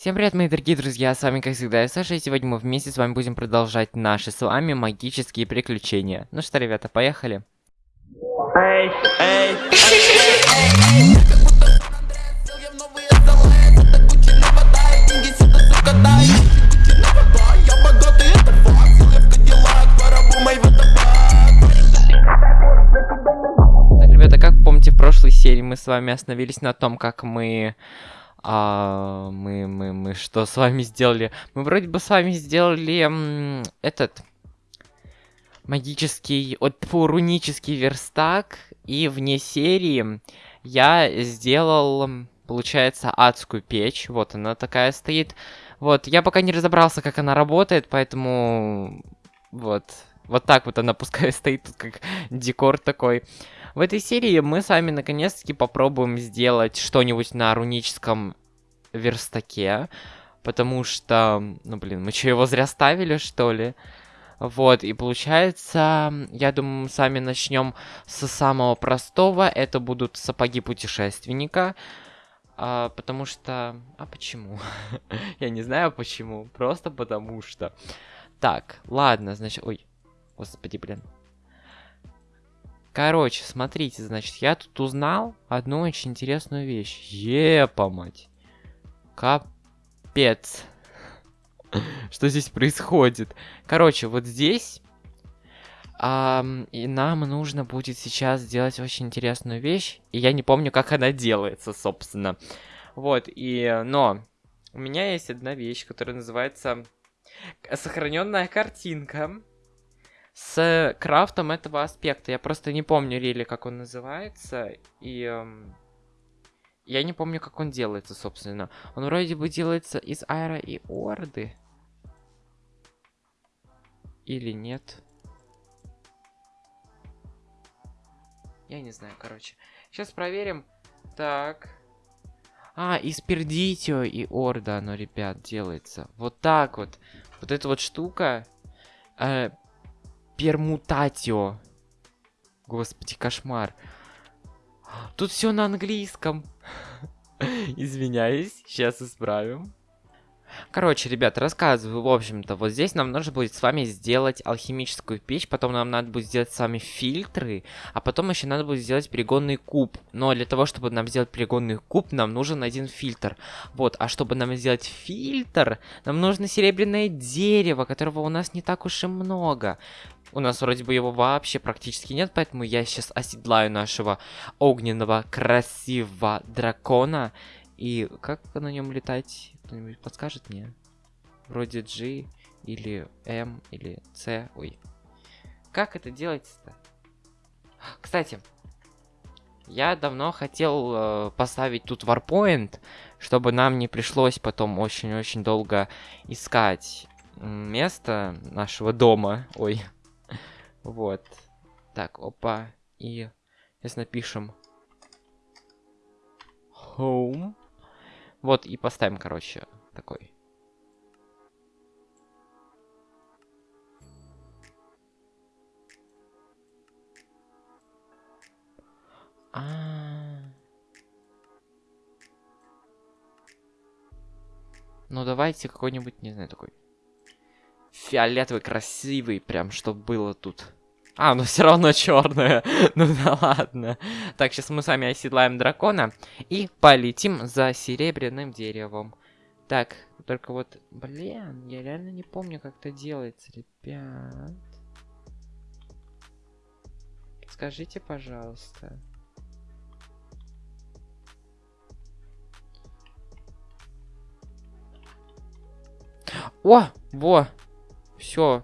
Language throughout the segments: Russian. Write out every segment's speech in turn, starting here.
Всем привет, мои дорогие друзья, с вами, как всегда, я Саша, и сегодня мы вместе с вами будем продолжать наши с вами магические приключения. Ну что, ребята, поехали. Так, ребята, как помните, в прошлой серии мы с вами остановились на том, как мы... А, мы, мы, мы что с вами сделали? Мы вроде бы с вами сделали этот магический, от рунический верстак, и вне серии я сделал, получается, адскую печь. Вот она такая стоит. Вот, я пока не разобрался, как она работает, поэтому вот, вот так вот она пускай стоит тут как декор такой. В этой серии мы с вами наконец-таки попробуем сделать что-нибудь на руническом верстаке. Потому что, ну блин, мы что, его зря ставили, что ли? Вот, и получается, я думаю, мы сами начнем с самого простого. Это будут сапоги путешественника. А, потому что... А почему? я не знаю почему. Просто потому что. Так, ладно, значит... Ой, господи, блин. Короче, смотрите, значит, я тут узнал одну очень интересную вещь. Епа, мать. Капец. Что здесь происходит? Короче, вот здесь... и нам нужно будет сейчас сделать очень интересную вещь. И я не помню, как она делается, собственно. Вот, и... Но... У меня есть одна вещь, которая называется... Сохраненная картинка с крафтом этого аспекта. Я просто не помню, Рили, как он называется. И эм, я не помню, как он делается, собственно. Он вроде бы делается из аэро и орды. Или нет? Я не знаю, короче. Сейчас проверим. Так. А, из пердитио и орда оно, ребят, делается. Вот так вот. Вот эта вот штука. Э, пермутатио. Господи, кошмар. Тут все на английском. Извиняюсь, сейчас исправим. Короче, ребят, рассказываю, в общем-то, вот здесь нам нужно будет с вами сделать алхимическую печь, потом нам надо будет сделать с вами фильтры, а потом еще надо будет сделать перегонный куб. Но для того, чтобы нам сделать перегонный куб, нам нужен один фильтр. Вот, а чтобы нам сделать фильтр, нам нужно серебряное дерево, которого у нас не так уж и много. У нас вроде бы его вообще практически нет, поэтому я сейчас оседлаю нашего огненного красивого дракона. И как на нем летать? Кто-нибудь подскажет мне? Вроде G или M или C. Ой. Как это делать-то? Кстати, я давно хотел э, поставить тут варпоинт, чтобы нам не пришлось потом очень-очень долго искать место нашего дома. Ой. Вот. Так, опа. И сейчас напишем home. Вот, и поставим, короче, такой. А, Ну, давайте какой-нибудь, не знаю, такой фиолетовый, красивый, прям, чтобы было тут. А, ну все равно черная. ну да ладно. Так, сейчас мы с вами оседлаем дракона и полетим за серебряным деревом. Так, только вот, блин, я реально не помню, как это делается, ребят. Скажите, пожалуйста. О, во, все.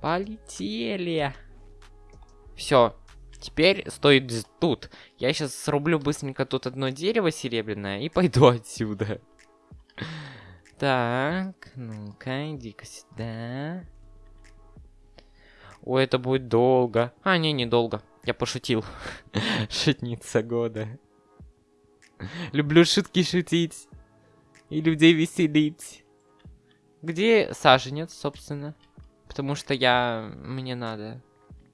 Полетели. Все. Теперь стоит тут. Я сейчас срублю быстренько тут одно дерево серебряное и пойду отсюда. Так, ну-ка, иди-ка сюда. Ой, это будет долго. А, не, недолго. Я пошутил. Шутница года. Люблю шутки шутить. И людей веселить. Где саженец, собственно? Потому что я... Мне надо.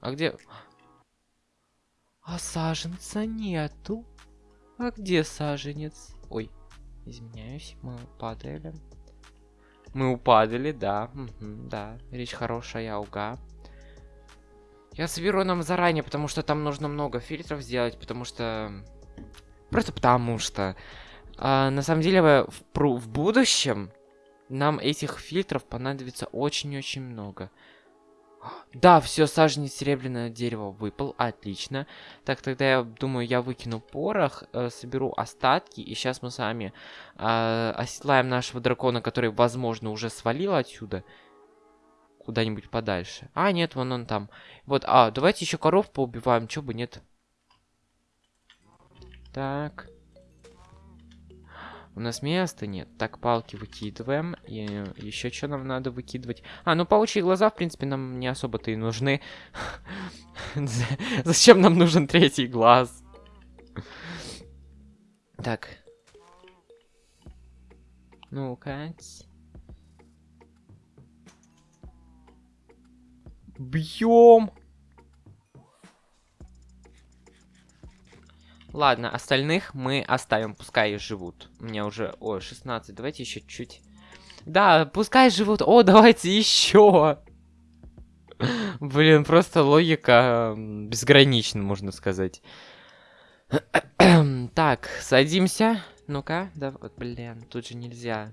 А где... А саженца нету. А где саженец? Ой. Извиняюсь, мы падали. Мы упадали, да. Угу, да, речь хорошая, уга. Я соберу нам заранее, потому что там нужно много фильтров сделать, потому что... Просто потому что... А, на самом деле, в, в будущем нам этих фильтров понадобится очень-очень много. Да, все, саженец серебряное дерево выпал, отлично. Так, тогда я думаю, я выкину порох, э, соберу остатки, и сейчас мы с вами э, оседлаем нашего дракона, который, возможно, уже свалил отсюда. Куда-нибудь подальше. А, нет, вон он там. Вот, а, давайте еще коров поубиваем, чё бы нет. Так. У нас места нет. Так, палки выкидываем. И еще что нам надо выкидывать? А, ну паучьи глаза, в принципе, нам не особо-то и нужны. Зачем нам нужен третий глаз? Так. Ну-ка. Бьем! Ладно, остальных мы оставим, пускай живут. У меня уже, о, 16, давайте еще чуть. Да, пускай живут, о, давайте еще. Блин, просто логика безгранична, можно сказать. так, садимся. Ну-ка, да, блин, тут же нельзя.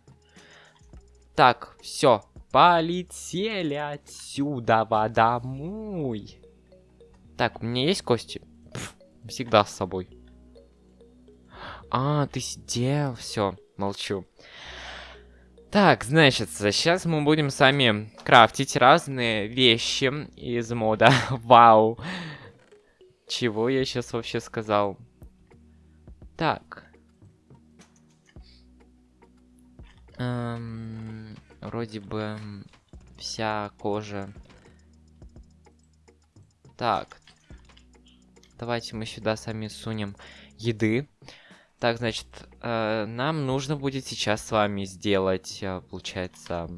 Так, все, полетели отсюда домой. Так, у меня есть кости? Пф, всегда с собой. А, ты сидел, все, молчу. Так, значит, сейчас мы будем сами крафтить разные вещи из мода. Вау. Чего я сейчас вообще сказал? Так. Эм, вроде бы вся кожа. Так. Давайте мы сюда сами сунем еды. Так, значит, э, нам нужно будет сейчас с вами сделать, э, получается...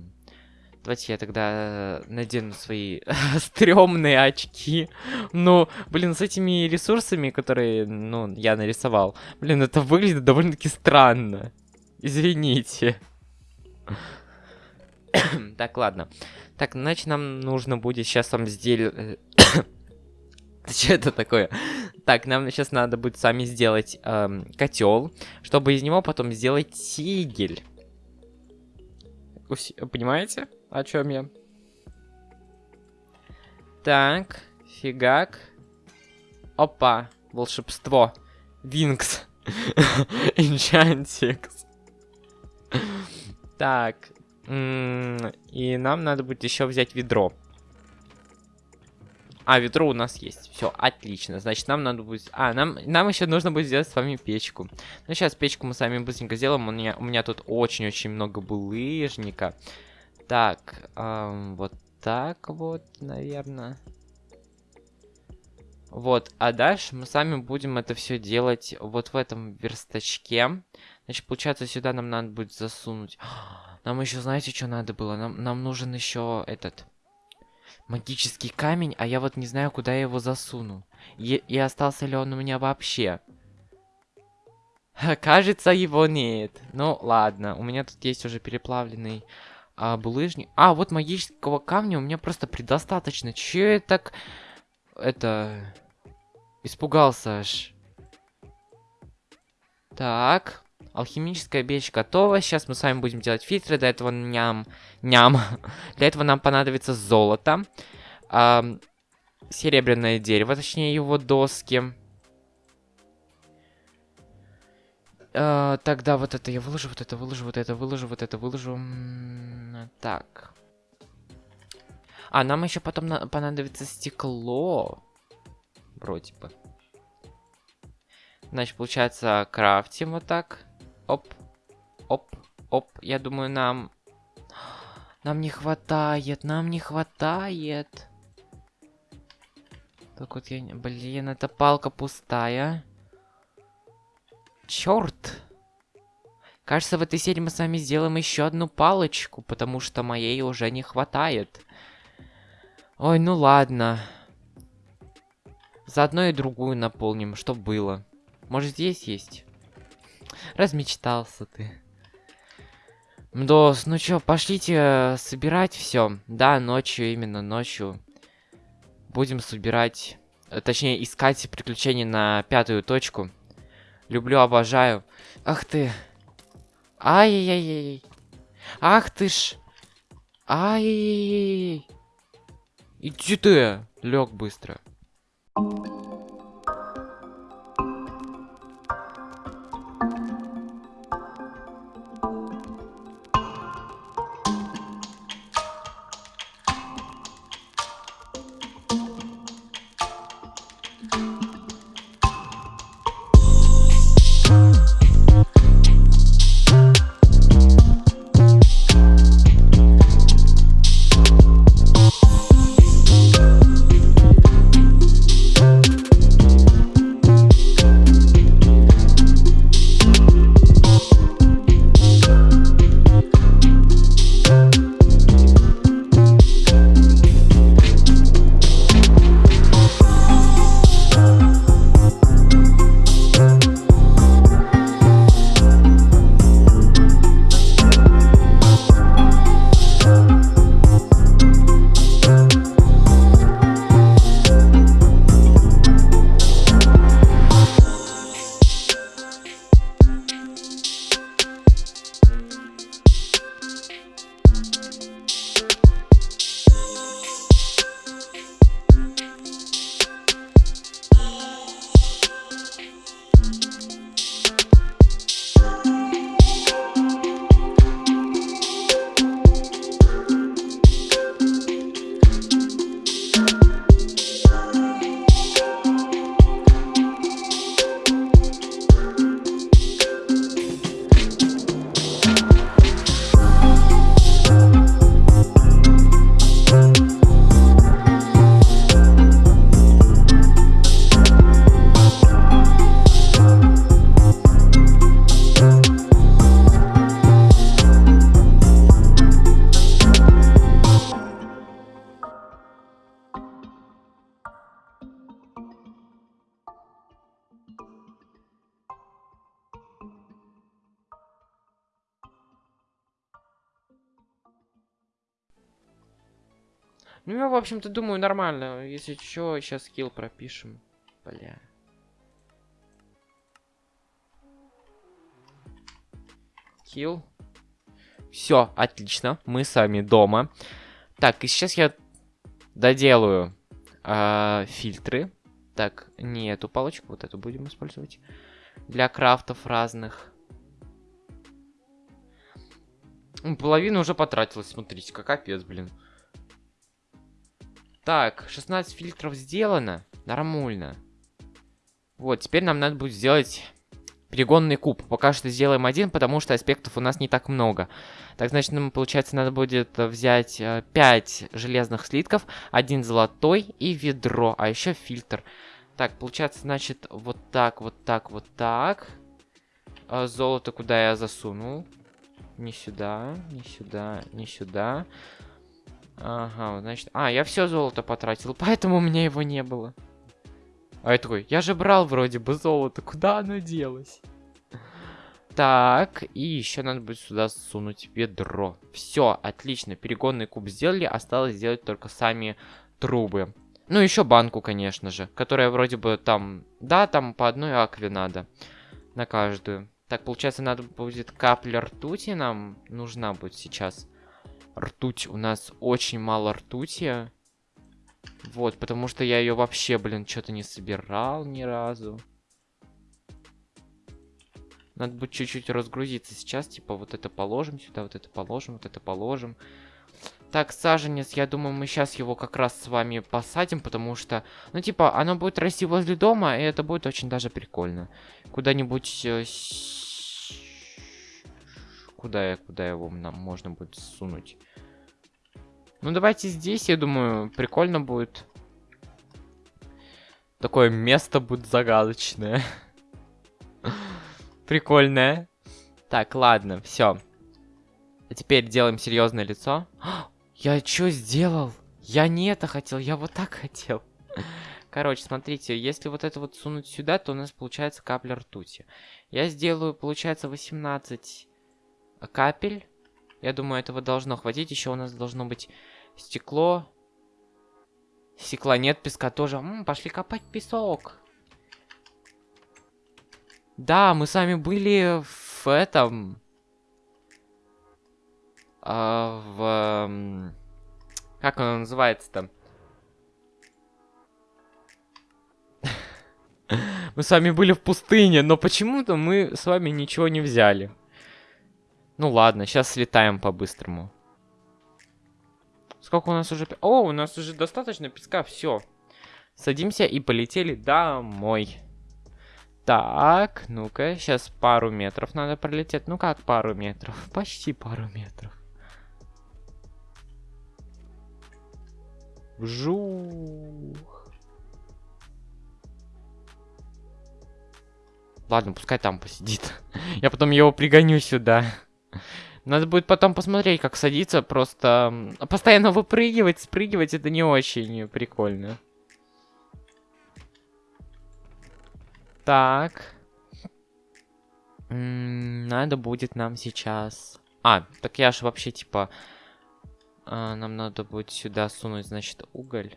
Давайте я тогда надену свои стрёмные очки. Ну, блин, с этими ресурсами, которые, ну, я нарисовал. Блин, это выглядит довольно-таки странно. Извините. так, ладно. Так, значит, нам нужно будет сейчас вам сделать... Что это такое? Так, нам сейчас надо будет сами сделать эм, котел, чтобы из него потом сделать тигель. Понимаете, о чем я? Так, фигак. Опа, волшебство. Винкс. Энчантикс. Так. И нам надо будет еще взять ведро. А, ведро у нас есть. Все, отлично. Значит, нам надо будет... А, нам, нам еще нужно будет сделать с вами печку. Ну, сейчас печку мы сами быстренько сделаем. У меня, у меня тут очень-очень много булыжника. Так, эм, вот так вот, наверное. Вот, а дальше мы сами будем это все делать вот в этом верстачке. Значит, получается, сюда нам надо будет засунуть. Нам еще, знаете, что надо было? Нам, нам нужен еще этот магический камень, а я вот не знаю, куда я его засуну. И, и остался ли он у меня вообще. Кажется, его нет. Ну, ладно. У меня тут есть уже переплавленный а, булыжник. А, вот магического камня у меня просто предостаточно. Че я так... Это... Испугался аж. Так. Алхимическая печь готова. Сейчас мы с вами будем делать фильтры. Для этого ням... Ням. Для этого нам понадобится золото. А, серебряное дерево, точнее его доски. А, тогда вот это я выложу, вот это выложу, вот это выложу, вот это выложу. Так. А, нам еще потом понадобится стекло. Вроде бы. Значит, получается, крафтим вот так. Оп, оп, оп. Я думаю, нам... Нам не хватает, нам не хватает. Так вот я... Блин, эта палка пустая. Черт! Кажется, в этой серии мы с вами сделаем еще одну палочку, потому что моей уже не хватает. Ой, ну ладно. Заодно и другую наполним, что было. Может, здесь есть? Размечтался ты. Мдос, ну чё, пошлите э, собирать все. Да, ночью, именно ночью. Будем собирать, э, точнее, искать приключения на пятую точку. Люблю, обожаю. Ах ты. Ай-яй-яй. Ах ты ж. Ай-яй-яй. Иди ты. Лег быстро. Ну, я, в общем-то, думаю, нормально. Если что, сейчас скилл пропишем. Бля. Килл. Все, отлично. Мы с вами дома. Так, и сейчас я доделаю э, фильтры. Так, не эту палочку, вот эту будем использовать. Для крафтов разных. Половина уже потратилась, смотрите, как капец, блин. Так, 16 фильтров сделано. Нормально. Вот, теперь нам надо будет сделать перегонный куб. Пока что сделаем один, потому что аспектов у нас не так много. Так, значит, нам, получается, надо будет взять 5 э, железных слитков, один золотой и ведро, а еще фильтр. Так, получается, значит, вот так, вот так, вот так. А золото куда я засунул? Не сюда, не сюда, не сюда. Ага, значит... А, я все золото потратил, поэтому у меня его не было. А я такой, я же брал вроде бы золото, куда оно делось? Так, и еще надо будет сюда сунуть ведро. Все, отлично, перегонный куб сделали, осталось сделать только сами трубы. Ну, еще банку, конечно же, которая вроде бы там... Да, там по одной акве надо на каждую. Так, получается, надо будет капля ртути нам нужна будет сейчас. Ртуть. У нас очень мало ртути. Вот, потому что я ее вообще, блин, что-то не собирал ни разу. Надо будет чуть-чуть разгрузиться сейчас. Типа, вот это положим сюда, вот это положим, вот это положим. Так, саженец, я думаю, мы сейчас его как раз с вами посадим, потому что, ну, типа, оно будет расти возле дома, и это будет очень даже прикольно. Куда-нибудь э, Куда, я, куда его нам можно будет сунуть? Ну, давайте здесь, я думаю, прикольно будет. Такое место будет загадочное. Прикольное. Так, ладно, все. А теперь делаем серьезное лицо. Я что сделал? Я не это хотел, я вот так хотел. Короче, смотрите, если вот это вот сунуть сюда, то у нас получается капля ртути. Я сделаю, получается, 18 капель. Я думаю, этого должно хватить. Еще у нас должно быть стекло. Стекла нет, песка тоже. М -м, пошли копать песок. Да, мы с вами были в этом... А, в... Как оно называется-то? Мы с вами были в пустыне, но почему-то мы с вами ничего не взяли. Ну ладно, сейчас слетаем по-быстрому. Сколько у нас уже... О, у нас уже достаточно песка, все. Садимся и полетели домой. Так, ну-ка, сейчас пару метров надо пролететь. Ну как пару метров? Почти пару метров. Вжух. Ладно, пускай там посидит. Я потом его пригоню сюда. Надо будет потом посмотреть, как садиться. Просто постоянно выпрыгивать, спрыгивать, это не очень прикольно. Так. надо будет нам сейчас... А, так я же вообще, типа... А, нам надо будет сюда сунуть, значит, уголь.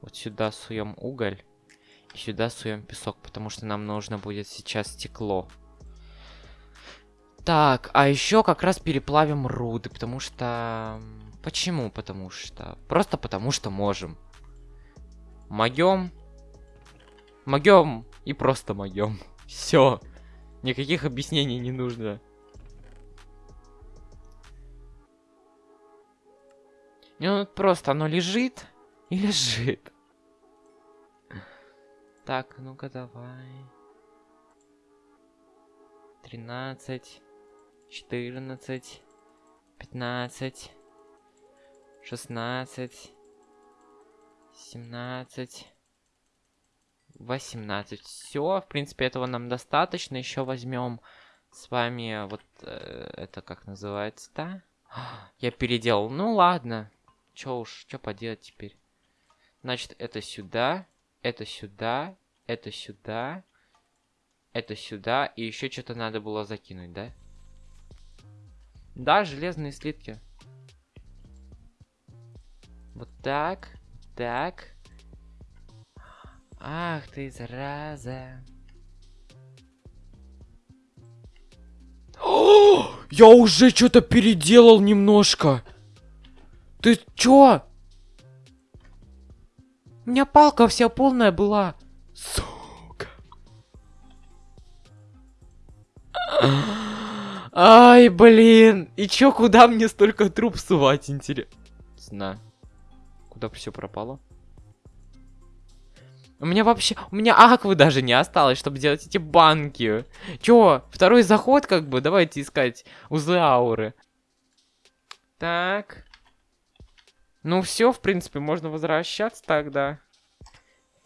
Вот сюда суем уголь. И сюда суем песок, потому что нам нужно будет сейчас стекло. Так, а еще как раз переплавим руды, потому что... Почему? Потому что... Просто потому что можем. Могем. Могем. И просто могем. Все. Никаких объяснений не нужно. Ну, просто оно лежит и лежит. Так, ну-ка давай. 13, 14, 15, 16, 17, 18. Все, в принципе, этого нам достаточно. Еще возьмем с вами вот э, это как называется-то? Я переделал. Ну ладно. Че уж, что поделать теперь? Значит, это сюда, это сюда, это сюда, это сюда. И еще что-то надо было закинуть, да? Да, железные слитки. Вот так, так. Ах ты, зараза. О, я уже что-то переделал немножко. Ты чё? У меня палка вся полная была. Сука. Ай, блин. И чё, куда мне столько труб сувать, интересно? Куда все пропало? У меня вообще... У меня аквы даже не осталось, чтобы делать эти банки. Чё? Второй заход, как бы? Давайте искать узлы ауры. Так. Ну все, в принципе, можно возвращаться тогда.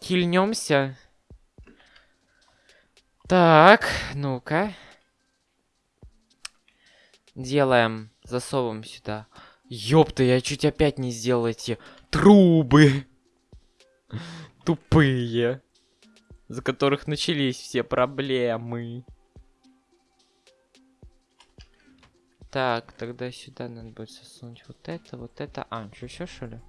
Кильнемся. Так, ну-ка. Делаем, засовываем сюда. Ёпта, я чуть опять не сделал эти трубы. Тупые. За которых начались все проблемы. Так, тогда сюда надо будет засунуть вот это, вот это. А, что еще, что ли?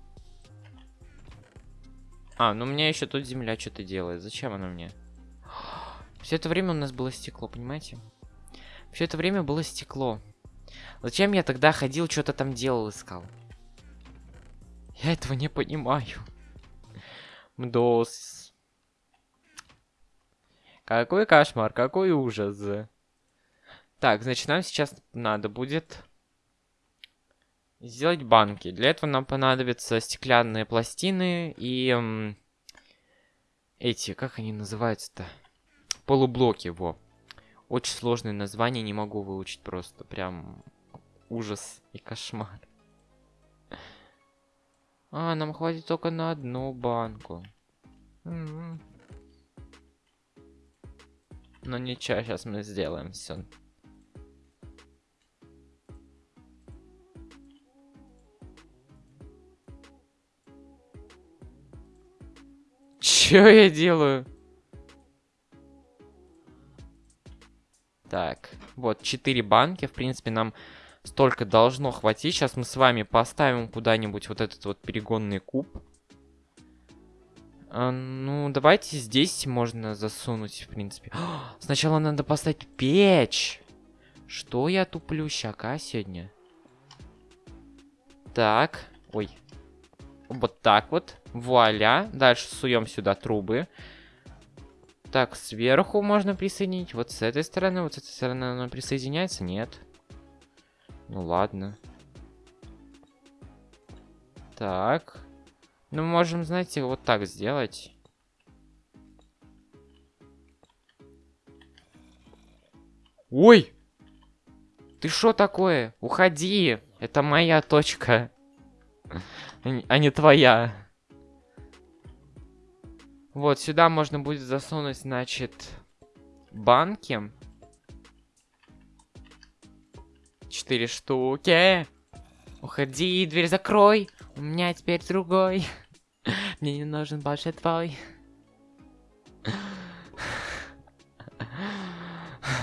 А, ну у меня еще тут земля что-то делает. Зачем она мне? Все это время у нас было стекло, понимаете? Все это время было стекло. Зачем я тогда ходил, что-то там делал, искал? Я этого не понимаю. Мдос. Какой кошмар, какой ужас. Так, значит, нам сейчас надо будет сделать банки. Для этого нам понадобятся стеклянные пластины и эм, эти, как они называются-то? Полублоки, во. Очень сложное название, не могу выучить просто. Прям ужас и кошмар. А, нам хватит только на одну банку. М -м. Но ничего, сейчас мы сделаем все. Чё я делаю? Так, вот, 4 банки. В принципе, нам столько должно хватить. Сейчас мы с вами поставим куда-нибудь вот этот вот перегонный куб. А, ну, давайте здесь можно засунуть, в принципе. Сначала надо поставить печь. Что я туплю щака сегодня? Так. Ой. Вот так вот. Вуаля. Дальше суем сюда трубы. Так, сверху можно присоединить. Вот с этой стороны, вот с этой стороны оно присоединяется? Нет. Ну ладно. Так. Ну, можем, знаете, вот так сделать. Ой! Ты что такое? Уходи! Это моя точка. А не твоя. Вот, сюда можно будет засунуть, значит, банки. Четыре штуки. Уходи, дверь закрой. У меня теперь другой. Мне не нужен больше твой.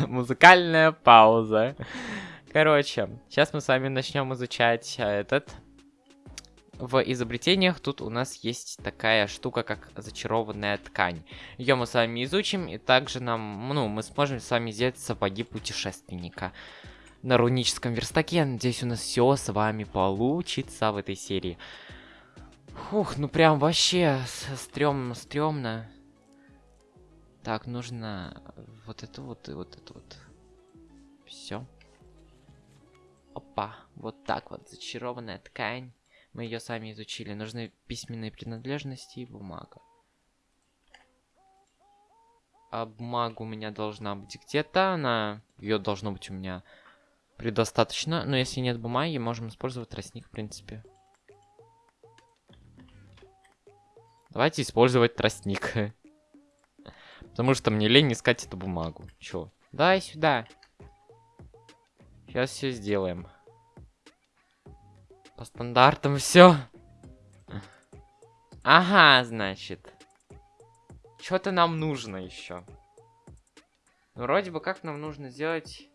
Музыкальная пауза. Короче, сейчас мы с вами начнем изучать э, этот. В изобретениях тут у нас есть такая штука, как зачарованная ткань. Ее мы с вами изучим, и также нам, ну, мы сможем с вами сделать сапоги путешественника на руническом верстаке. Я надеюсь, у нас все с вами получится в этой серии. Фух, ну прям вообще стрёмно, стрёмно. Так, нужно вот это вот и вот это вот. Все. Опа, вот так вот, зачарованная ткань. Мы ее сами изучили. Нужны письменные принадлежности и бумага. А бумага у меня должна быть где-то. Она... Ее должно быть у меня предостаточно. Но если нет бумаги, можем использовать тростник, в принципе. Давайте использовать тростник. Потому что мне лень искать эту бумагу. Чё? Дай сюда. Сейчас все сделаем. По стандартам все. Ага, значит. Что-то нам нужно еще. Вроде бы как нам нужно сделать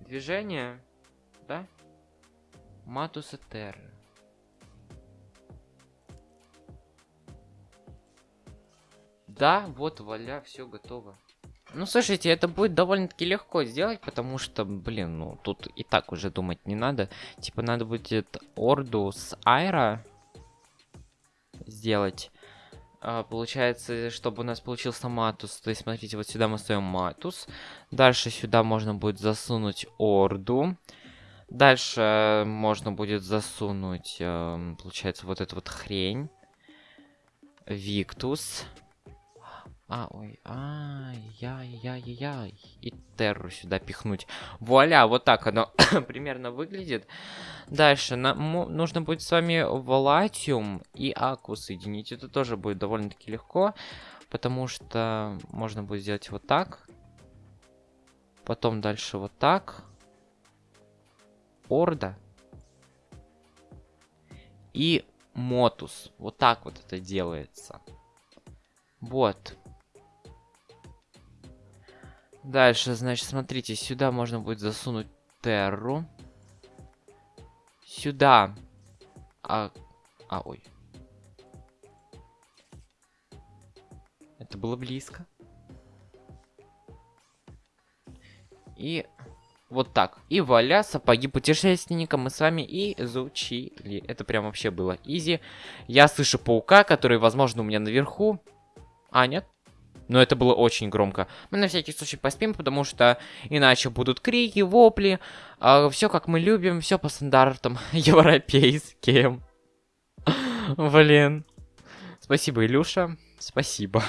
движение, да? Матуса Терра. Да, вот, валя, все готово. Ну, слушайте, это будет довольно-таки легко сделать, потому что, блин, ну, тут и так уже думать не надо. Типа, надо будет орду с Айра сделать. А, получается, чтобы у нас получился матус. То есть, смотрите, вот сюда мы ставим матус. Дальше сюда можно будет засунуть орду. Дальше можно будет засунуть, э, получается, вот эту вот хрень. Виктус. А, ой, ай-яй-яй-яй. И терру сюда пихнуть. Вуаля, вот так оно примерно выглядит. Дальше нам нужно будет с вами Волатиум и Аку соединить. Это тоже будет довольно-таки легко. Потому что можно будет сделать вот так. Потом дальше вот так. Орда. И Motus. Вот так вот это делается. Вот. Дальше, значит, смотрите, сюда можно будет засунуть терру. Сюда. А, а, ой. Это было близко. И вот так. И вуаля, сапоги путешественника мы с вами изучили. Это прям вообще было изи. Я слышу паука, который, возможно, у меня наверху. А, нет? Но это было очень громко. Мы на всякий случай поспим, потому что иначе будут крики, вопли. А, все как мы любим, все по стандартам европейским. Блин. Спасибо, Илюша. Спасибо.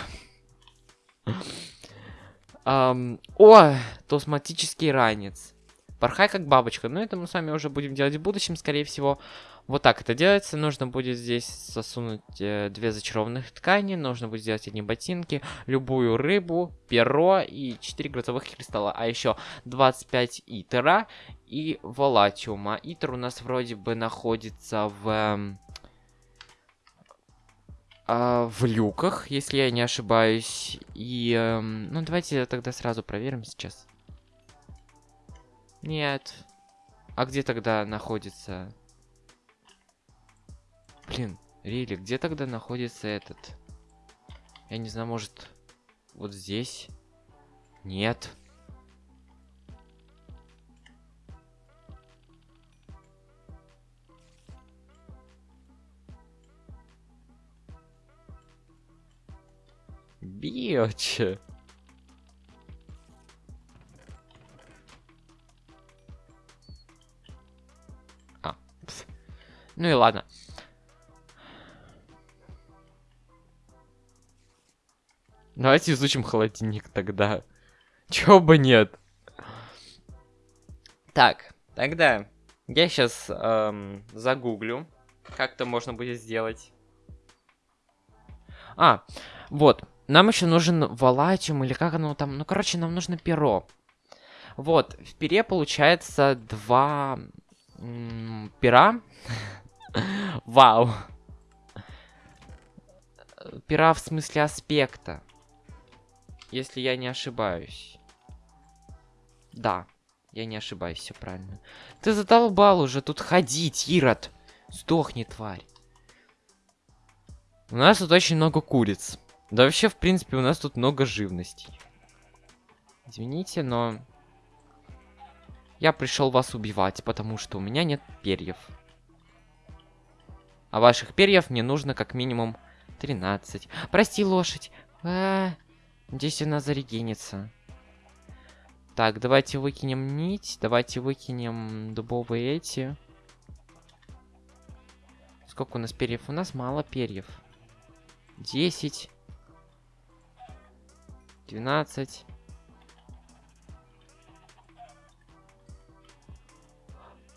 О, тосматический ранец. Порхай как бабочка. Но это мы с вами уже будем делать в будущем, скорее всего. Вот так это делается. Нужно будет здесь засунуть э, две зачарованных ткани. Нужно будет сделать одни ботинки, любую рыбу, перо и 4 грозовых кристалла. А еще 25 итера и волатиума. Итер у нас вроде бы находится в... А, в люках, если я не ошибаюсь. И, эм, ну, давайте тогда сразу проверим сейчас. Нет. А где тогда находится... Блин, Рили, где тогда находится этот? Я не знаю, может, вот здесь? Нет. Биочи. А, ну и ладно. Давайте изучим холодильник тогда. Чего бы нет. Так, тогда я сейчас эм, загуглю, как это можно будет сделать. А, вот, нам еще нужен валатиум, или как оно там, ну, короче, нам нужно перо. Вот, в пере получается два пера. Вау. Пера в смысле аспекта. Если я не ошибаюсь. Да, я не ошибаюсь, все правильно. Ты задолбал уже тут ходить, Ирод. Сдохни, тварь. У нас тут очень много куриц. Да вообще, в принципе, у нас тут много живностей. Извините, но... Я пришел вас убивать, потому что у меня нет перьев. А ваших перьев мне нужно как минимум 13. Прости, лошадь. А -а -а. Здесь она зарегенится. Так, давайте выкинем нить. Давайте выкинем дубовые эти. Сколько у нас перьев? У нас мало перьев. 10. 12.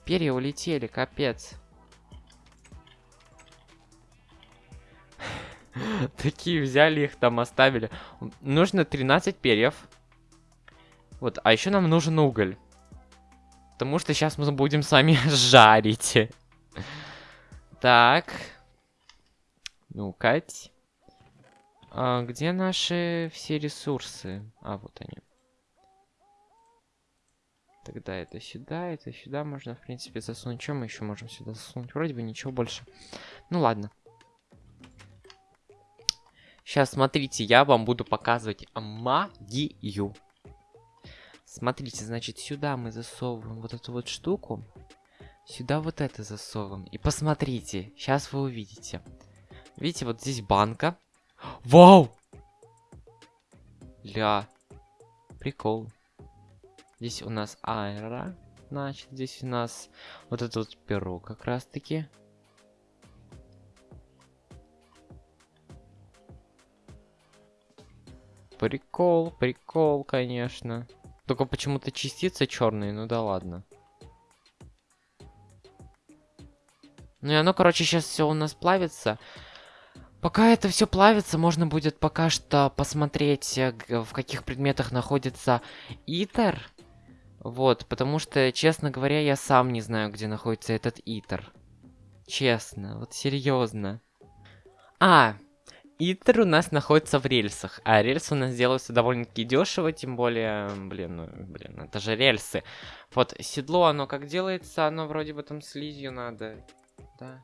Перья улетели, капец. Такие взяли их там, оставили. Нужно 13 перьев. Вот, а еще нам нужен уголь. Потому что сейчас мы будем с вами жарить. Так. Ну, Кать. А где наши все ресурсы? А, вот они. Тогда это сюда, это сюда можно, в принципе, засунуть. Что мы еще можем сюда засунуть? Вроде бы ничего больше. Ну, ладно. Сейчас, смотрите, я вам буду показывать магию. Смотрите, значит, сюда мы засовываем вот эту вот штуку. Сюда вот это засовываем. И посмотрите, сейчас вы увидите. Видите, вот здесь банка. Вау! Ля. Прикол. Здесь у нас аэро. Значит, здесь у нас вот это вот перо как раз-таки. Прикол, прикол, конечно. Только почему-то частицы черные, ну да ладно. Ну и оно, короче, сейчас все у нас плавится. Пока это все плавится, можно будет пока что посмотреть, э, в каких предметах находится итер. Вот, потому что, честно говоря, я сам не знаю, где находится этот итер. Честно, вот серьезно. А, Итер у нас находится в рельсах, а рельсы у нас делаются довольно-таки дешево, тем более, блин, ну, блин, это же рельсы. Вот, седло, оно как делается, оно вроде бы там слизью надо, да.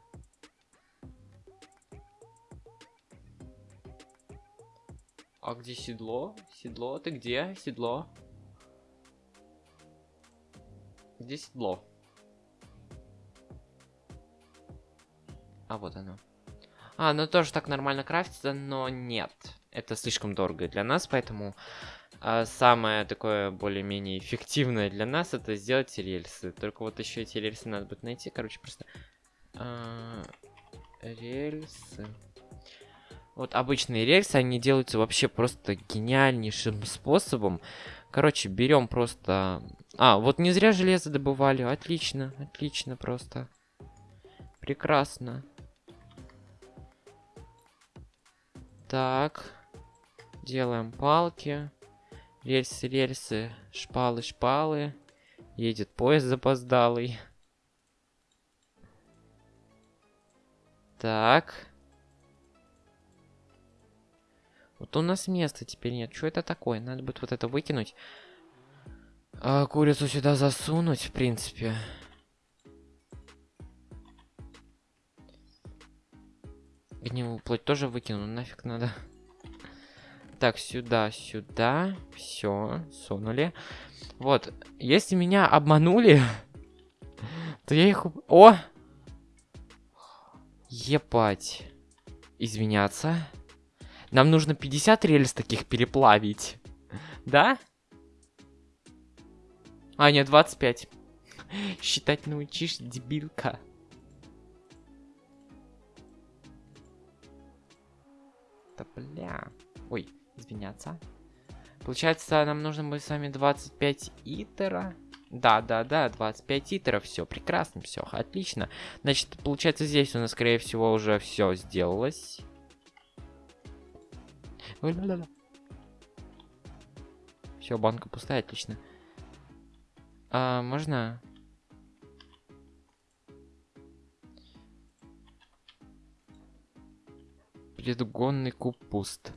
А где седло? Седло, ты где? Седло? Где седло? А вот оно. А, ну тоже так нормально крафтится, но нет. Это слишком дорого для нас, поэтому а, самое такое более-менее эффективное для нас это сделать рельсы. Только вот еще эти рельсы надо будет найти. Короче, просто... А, рельсы... Вот обычные рельсы, они делаются вообще просто гениальнейшим способом. Короче, берем просто... А, вот не зря железо добывали. Отлично, отлично просто. Прекрасно. Так. Делаем палки. Рельсы, рельсы. Шпалы, шпалы. Едет поезд запоздалый. Так. Вот у нас места теперь нет. Что это такое? Надо будет вот это выкинуть. А, курицу сюда засунуть, в принципе. Гнилую плоть тоже выкину, нафиг надо. Так, сюда, сюда. Все, сунули. Вот, если меня обманули, то я их... О! Епать. Извиняться. Нам нужно 50 рельс таких переплавить. Да? А, нет, 25. Считать научишь, дебилка. Да бля. Ой, извиняться. Получается, нам нужно будет с вами 25 итера. Да, да, да, 25 итеров, все, прекрасно, все, отлично. Значит, получается, здесь у нас, скорее всего, уже все сделалось. Все, банка пустая, отлично. А, можно? Предгонный куб пуст.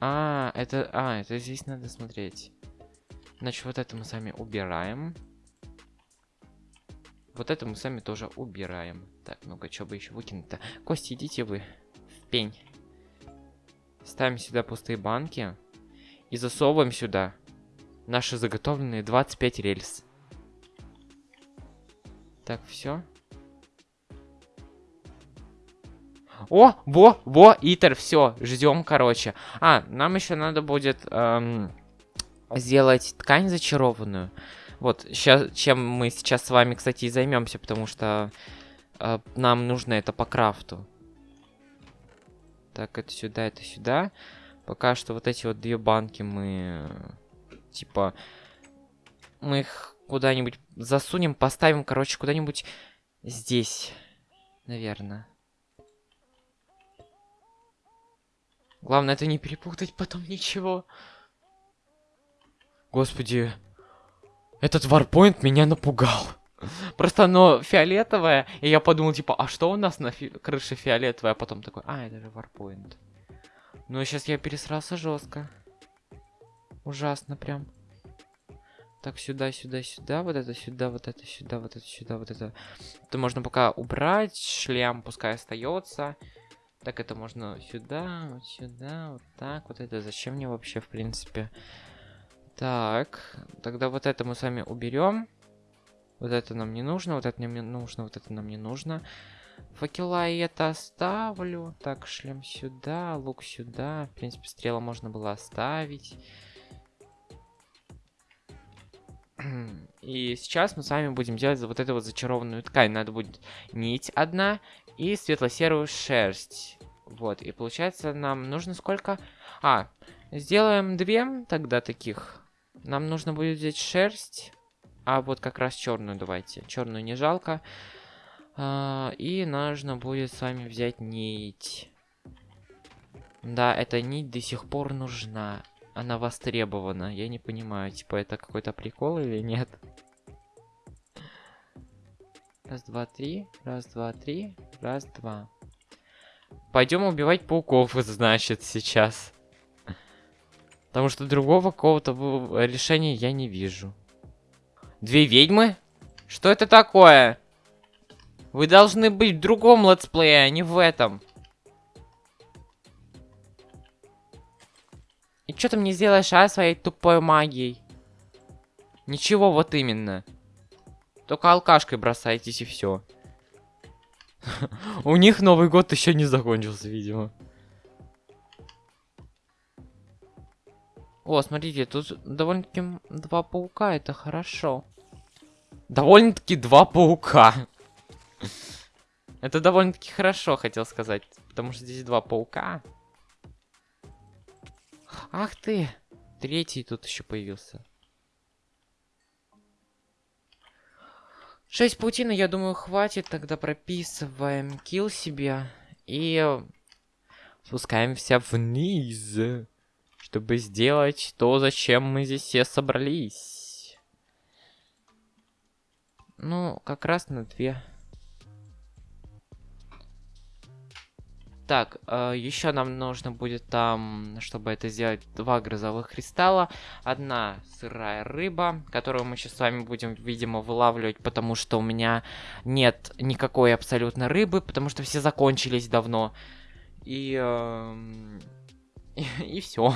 А, это... А, это здесь надо смотреть. Значит, вот это мы сами убираем. Вот это мы сами тоже убираем. Так, ну-ка, что бы еще выкинуть-то? Кости, идите вы в пень. Ставим сюда пустые банки. И засовываем сюда наши заготовленные 25 рельс. Так, все. О, во, во, Итер, все, ждем, короче. А, нам еще надо будет эм, сделать ткань зачарованную. Вот, сейчас, чем мы сейчас с вами, кстати, и займемся, потому что э, нам нужно это по крафту. Так, это сюда, это сюда. Пока что вот эти вот две банки мы, типа, мы их куда-нибудь засунем, поставим, короче, куда-нибудь здесь, наверное. Главное, это не перепутать потом ничего. Господи, этот варпоинт меня напугал. Просто оно фиолетовое, и я подумал, типа, а что у нас на фи крыше фиолетовое? А потом такой, а, это же варпоинт. Ну, сейчас я пересрался жестко. Ужасно прям. Так, сюда, сюда, сюда, вот это сюда, вот это сюда, вот это сюда, вот это. Это можно пока убрать, шлем пускай остается. Так, это можно сюда, вот сюда, вот так. Вот это зачем мне вообще, в принципе? Так, тогда вот это мы с вами уберем. Вот это нам не нужно, вот это нам не нужно, вот это нам не нужно. Факела и это оставлю. Так, шлем сюда, лук сюда. В принципе, стрела можно было оставить. И сейчас мы с вами будем делать вот эту вот зачарованную ткань. Надо будет нить одна и светло-серую шерсть. Вот, и получается нам нужно сколько? А, сделаем две тогда таких. Нам нужно будет взять шерсть. А вот как раз черную давайте. Черную не жалко. А, и нужно будет с вами взять нить. Да, эта нить до сих пор нужна. Она востребована. Я не понимаю, типа это какой-то прикол или нет. Раз, два, три. Раз, два, три. Раз, два. Пойдем убивать пауков, значит, сейчас. Потому что другого какого-то решения я не вижу. Две ведьмы? Что это такое? Вы должны быть в другом летсплее, а не в этом. И что ты мне сделаешь, а, своей тупой магией? Ничего, вот именно. Только алкашкой бросайтесь и все. У них Новый год еще не закончился, видимо. О, смотрите, тут довольно-таки два паука, это хорошо. Довольно-таки два паука. Это довольно-таки хорошо, хотел сказать. Потому что здесь два паука. Ах ты! Третий тут еще появился. Шесть паутины, я думаю, хватит. Тогда прописываем килл себе. И спускаемся вниз. Чтобы сделать то, зачем мы здесь все собрались. Ну, как раз на две. Так, э, еще нам нужно будет там, чтобы это сделать, два грозовых кристалла. Одна сырая рыба, которую мы сейчас с вами будем, видимо, вылавливать, потому что у меня нет никакой абсолютно рыбы, потому что все закончились давно. И... эм, и, и все.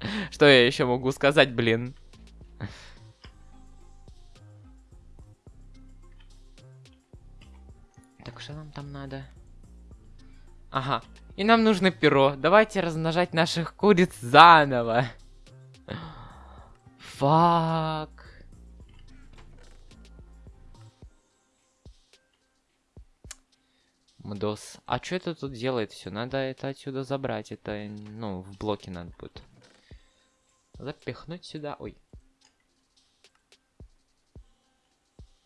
Что я еще могу сказать, блин? Так, что нам там надо? Ага. И нам нужно перо. Давайте размножать наших куриц заново. Фак. Мдос. А что это тут делает все? Надо это отсюда забрать. Это, ну, в блоке надо будет. Запихнуть сюда. Ой.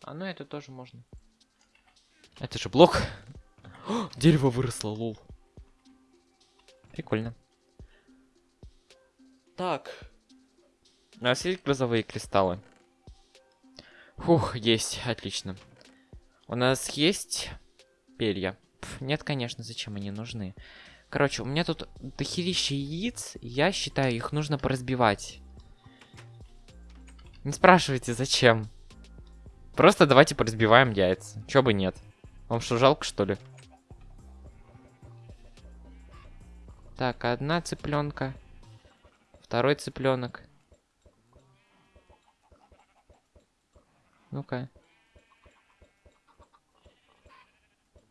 А ну это тоже можно. Это же блок. О, дерево выросло, лол. Прикольно. Так. У нас есть грозовые кристаллы? Фух, есть, отлично. У нас есть перья. Пф, нет, конечно, зачем они нужны? Короче, у меня тут дохерища яиц. Я считаю, их нужно поразбивать. Не спрашивайте, зачем. Просто давайте поразбиваем яйца. Чё бы нет. Вам что, жалко, что ли? Так, одна цыпленка. Второй цыпленок. Ну-ка.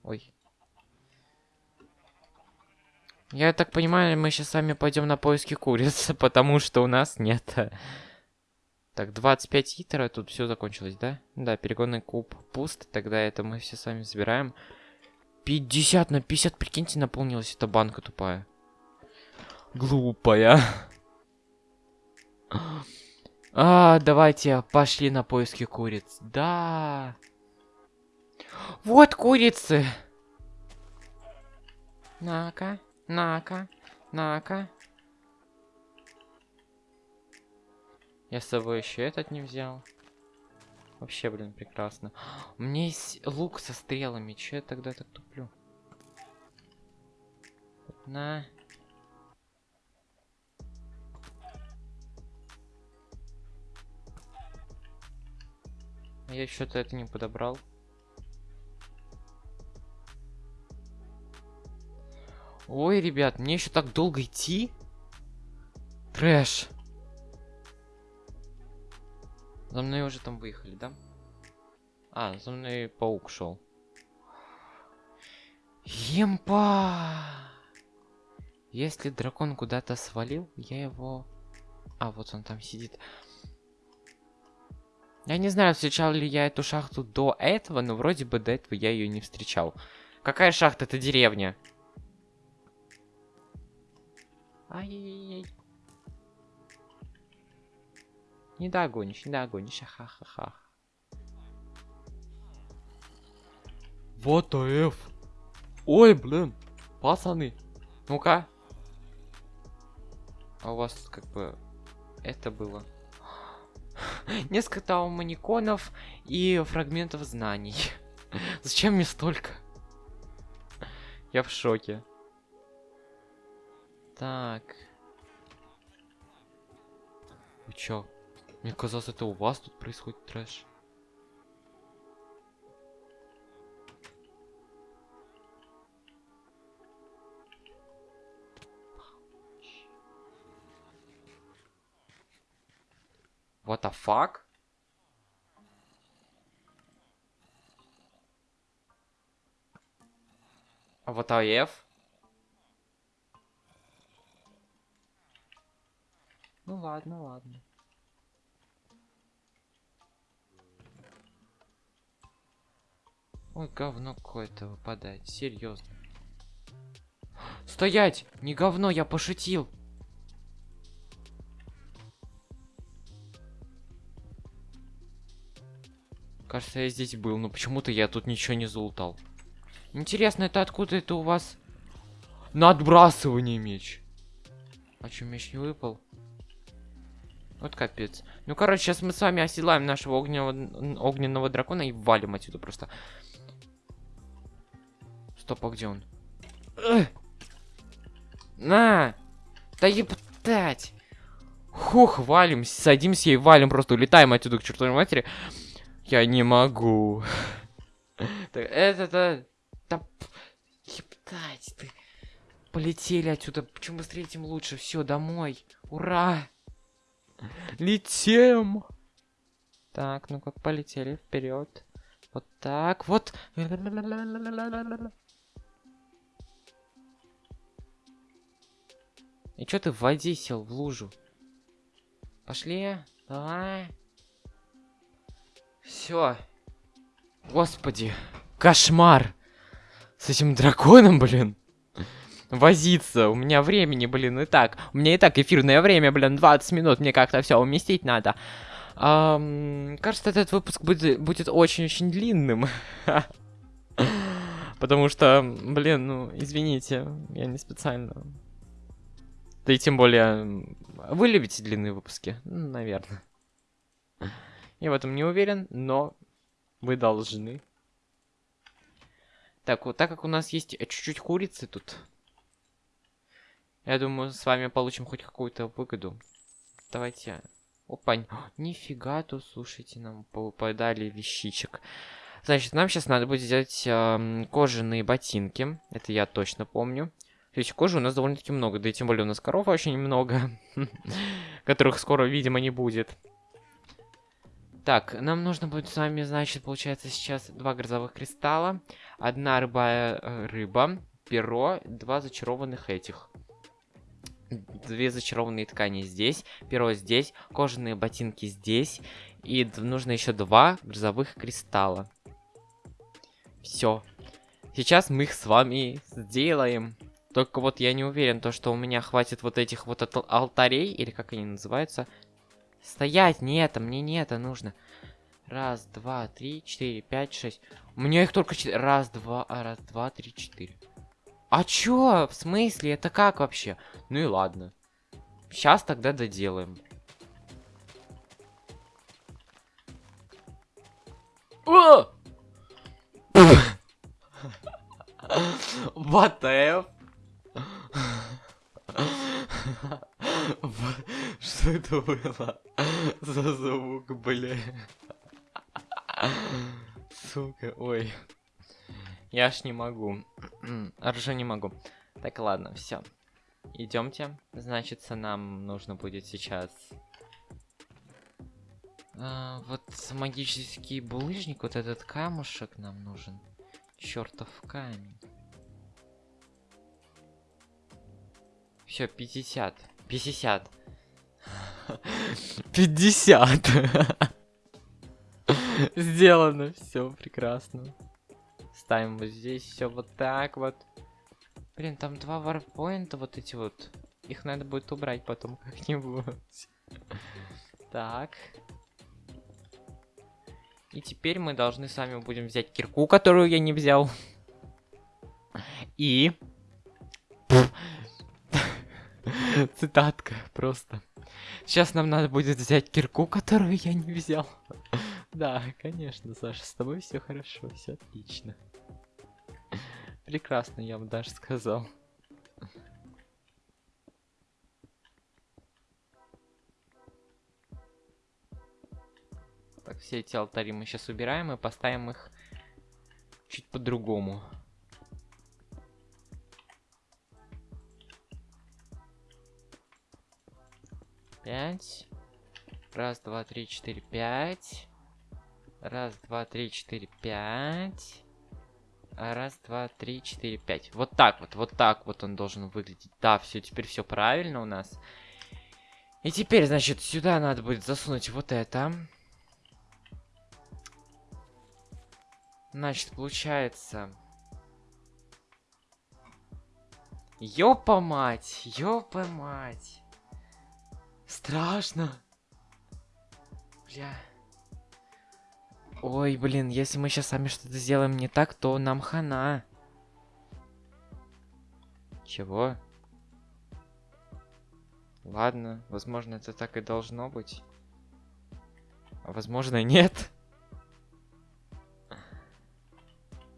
Ой. Я так понимаю, мы сейчас с вами пойдем на поиски куриц, потому что у нас нет. Так, 25 литров, тут все закончилось, да? Да, перегонный куб пуст, тогда это мы все с вами забираем. 50 на 50, прикиньте, наполнилась эта банка тупая. Глупая. А, давайте пошли на поиски куриц. Да. Вот курицы. На-ка, на-ка, на-ка. Я с собой еще этот не взял. Вообще, блин, прекрасно. У меня есть лук со стрелами. Че я тогда так туплю? На. Я что-то это не подобрал. Ой, ребят, мне еще так долго идти? Трэш. За мной уже там выехали, да? А, за мной паук шел. Емпа! Если дракон куда-то свалил, я его... А, вот он там сидит. Я не знаю, встречал ли я эту шахту до этого, но вроде бы до этого я ее не встречал. Какая шахта? Это деревня. Ай-яй-яй. Не догонишь, не догонишь, ха-ха-ха. Вот F. Ой, блин. Пацаны. Ну-ка. А у вас как бы это было. Несколько тауманиконов и фрагментов знаний. Зачем мне столько? Я в шоке. Так. Вы чё? Мне казалось, это у вас тут происходит трэш. What the fuck? А вот АФ? Ну ладно, ладно. Ой, говно какое-то выпадает, серьезно. Стоять! Не говно, я пошутил. Кажется, я здесь был, но почему-то я тут ничего не залутал. Интересно, это откуда это у вас? На отбрасывание меч. А что, меч не выпал? Вот капец. Ну, короче, сейчас мы с вами оседлаем нашего огненного, огненного дракона и валим отсюда просто. Стоп, а где он? На! Да ептать! Хух, валим, садимся и валим, просто улетаем отсюда к чертовой матери. Я не могу. Это-то... Да... Ептать, ты... Полетели отсюда. Чем быстрее, тем лучше. Все, домой. Ура! Летим! Так, ну как полетели вперед. Вот так, вот. И чё ты в воде сел, в лужу? Пошли, давай. Все. Господи, кошмар. С этим драконом, блин. Возиться. У меня времени, блин, и так. У меня и так эфирное время, блин, 20 минут. Мне как-то все уместить надо. Um, кажется, этот выпуск будет, будет очень-очень длинным. Потому что, блин, ну, извините, я не специально. Да и тем более, вы любите длинные выпуски? Наверное. Я в этом не уверен, но вы должны. Так, вот так как у нас есть чуть-чуть курицы тут, я думаю, с вами получим хоть какую-то выгоду. Давайте. Опа, нифига тут, слушайте, нам попадали вещичек. Значит, нам сейчас надо будет взять э, кожаные ботинки. Это я точно помню. То есть кожи у нас довольно-таки много, да и тем более у нас коров очень много, которых скоро, видимо, не будет. Так, нам нужно будет с вами, значит, получается сейчас два грозовых кристалла, одна рыбая э, рыба, перо, два зачарованных этих. Две зачарованные ткани здесь, перо здесь, кожаные ботинки здесь, и нужно еще два грозовых кристалла. Все. Сейчас мы их с вами сделаем. Только вот я не уверен, то, что у меня хватит вот этих вот алтарей, или как они называются. Стоять, не это, мне не это нужно. Раз, два, три, четыре, пять, шесть. У меня их только четыре. Раз, два, а, раз, два, три, четыре. А чё? В смысле? Это как вообще? Ну и ладно. Сейчас тогда доделаем. О! What the Что это было за звук, бля? Сука, ой. Я ж не могу. Ржу не могу. Так, ладно, все. Идемте. Значит, нам нужно будет сейчас... А, вот магический булыжник, вот этот камушек нам нужен. Чертов камень. Все, 50. 50. 50. Сделано. Все прекрасно. Ставим вот здесь все вот так вот. Блин, там два варпоинта вот эти вот. Их надо будет убрать потом как-нибудь. Так. И теперь мы должны с вами будем взять кирку, которую я не взял. И Цитатка просто. Сейчас нам надо будет взять кирку, которую я не взял. Да, конечно, Саша, с тобой все хорошо, все отлично. Прекрасно, я вам даже сказал. Так, все эти алтари мы сейчас убираем и поставим их чуть по-другому. Пять. Раз, два, три, четыре, пять. Раз, два, три, четыре, пять. Раз, два, три, четыре, пять. Вот так вот, вот так вот он должен выглядеть. Да, все, теперь все правильно у нас. И теперь, значит, сюда надо будет засунуть вот это. Значит, получается... Ёпа мать, ёпа мать. Страшно. Бля. Ой, блин, если мы сейчас сами что-то сделаем не так, то нам хана. Чего? Ладно, возможно, это так и должно быть. А возможно, нет.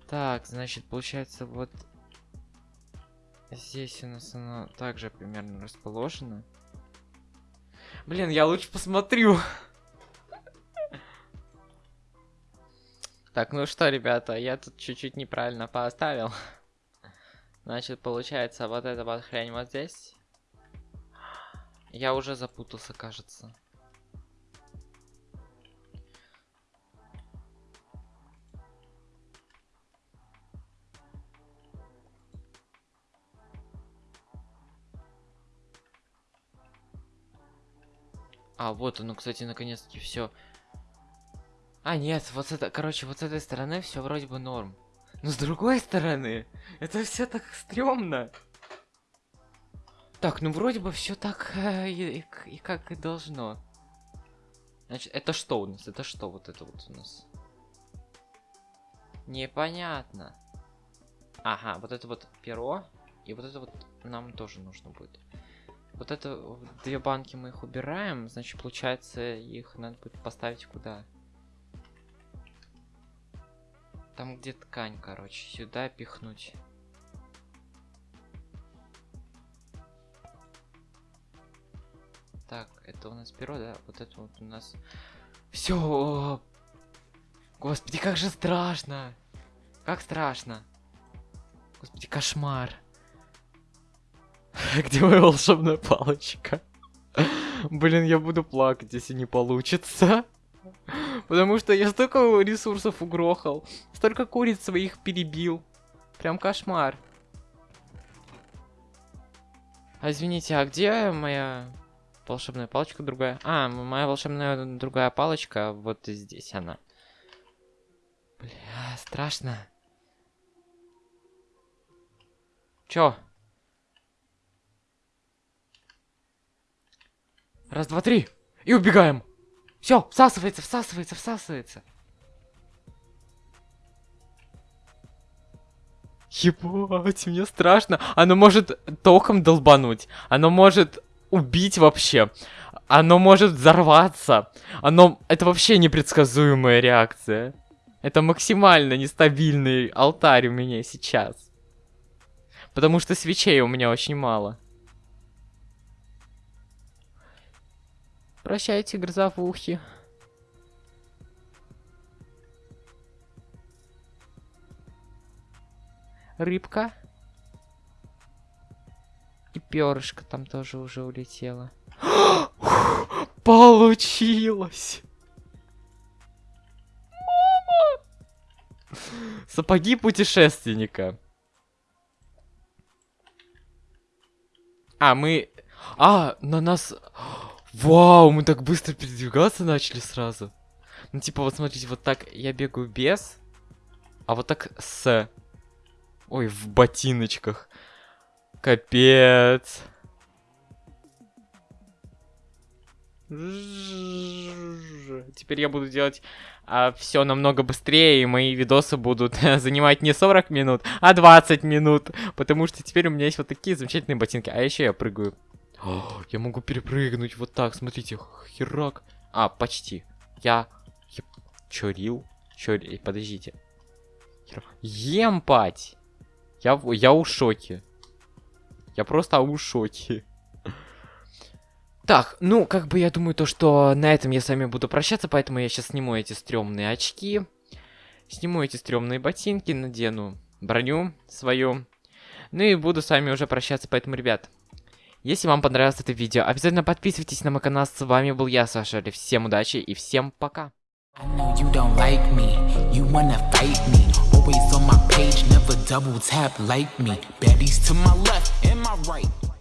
Так, значит, получается, вот здесь у нас оно также примерно расположено. Блин, я лучше посмотрю. Так, ну что, ребята, я тут чуть-чуть неправильно поставил. Значит, получается, вот эта вот хрень вот здесь. Я уже запутался, кажется. А, вот оно, кстати, наконец-таки все. А, нет, вот это, короче, вот с этой стороны все вроде бы норм. Но с другой стороны, это все так стрёмно. Так, ну вроде бы все так э, и, и, как и должно. Значит, это что у нас? Это что вот это вот у нас? Непонятно. Ага, вот это вот перо. И вот это вот нам тоже нужно будет. Вот это две банки мы их убираем. Значит, получается, их надо будет поставить куда? Там, где ткань, короче. Сюда пихнуть. Так, это у нас перо, да? Вот это вот у нас... Все! Господи, как же страшно! Как страшно! Господи, кошмар! Где моя волшебная палочка? Блин, я буду плакать, если не получится. Потому что я столько ресурсов угрохал. Столько куриц своих перебил. Прям кошмар. А извините, а где моя волшебная палочка другая? А, моя волшебная другая палочка, вот здесь она. Бля, страшно. Чё? Раз, два, три. И убегаем. Все, всасывается, всасывается, всасывается. Ебать, мне страшно. Оно может током долбануть. Оно может убить вообще. Оно может взорваться. Оно... Это вообще непредсказуемая реакция. Это максимально нестабильный алтарь у меня сейчас. Потому что свечей у меня очень мало. Прощайте, грозовухи. Рыбка. И перышко там тоже уже улетело. Получилось! Мама! Сапоги путешественника. А, мы... А, на нас... Вау, мы так быстро передвигаться начали сразу. Ну, типа, вот смотрите, вот так я бегаю без, а вот так с. Ой, в ботиночках. Капец. Теперь я буду делать а, все намного быстрее, и мои видосы будут занимать не 40 минут, а 20 минут. Потому что теперь у меня есть вот такие замечательные ботинки. А еще я прыгаю я могу перепрыгнуть вот так, смотрите, херак. А, почти. Я... я... Чё, рил? Чё, подождите. Емпать! Я, я у шоке. Я просто у шоке. Так, ну, как бы я думаю, то, что на этом я с вами буду прощаться, поэтому я сейчас сниму эти стрёмные очки. Сниму эти стрёмные ботинки, надену броню свою. Ну и буду с вами уже прощаться, поэтому, ребят, если вам понравилось это видео, обязательно подписывайтесь на мой канал. С вами был я, Саша. Всем удачи и всем пока. Always on my page, never double tap like me Baddies to my left and my right